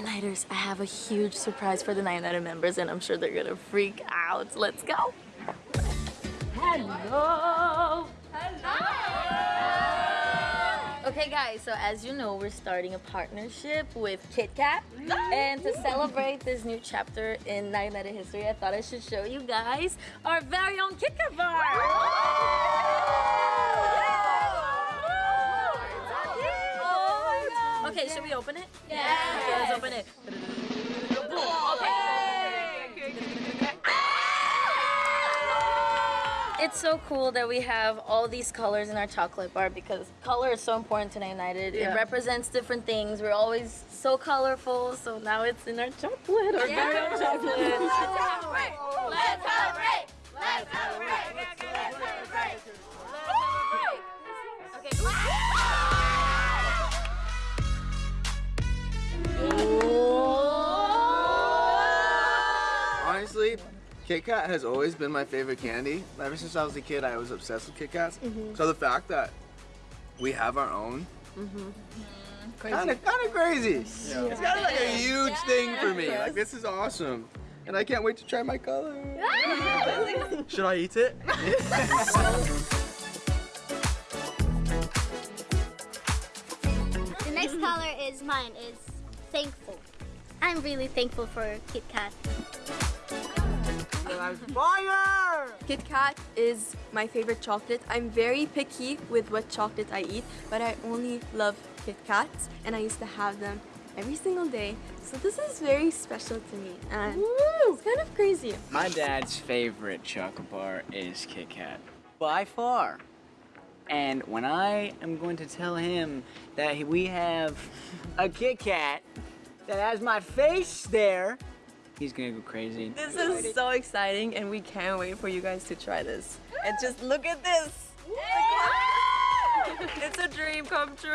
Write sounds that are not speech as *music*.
Nighters, I have a huge surprise for the Nine Nighter members and I'm sure they're gonna freak out. Let's go! Hello! Hello! Okay guys, so as you know, we're starting a partnership with Kit Kat. And to celebrate this new chapter in Nine Nighter history, I thought I should show you guys our very own Kit Kat bar! Okay, should we open it? Yeah. Okay, let's open it. It's so cool that we have all these colors in our chocolate bar because color is so important to United. Yeah. It represents different things. We're always so colorful, so now it's in our chocolate, our very own chocolate. Let's Kit Kat has always been my favorite candy. Ever since I was a kid, I was obsessed with Kit Kats. Mm-hmm. So the fact that we have our own, kind of kind of crazy. Yeah. It's kind of like a huge thing for me. Like this is awesome, and I can't wait to try my color. *laughs* Should I eat it? The next color is mine, is thankful. I'm really thankful for Kit Kat. Fire! Kit Kat is my favorite chocolate. I'm very picky with what chocolate I eat, but I only love Kit Kats and I used to have them every single day. So this is very special to me and it's kind of crazy. My dad's favorite chocolate bar is Kit Kat, by far. And when I am going to tell him that we have a Kit Kat that has my face there, he's gonna go crazy. This is so exciting and we can't wait for you guys to try this. And just look at this! it's a dream come true!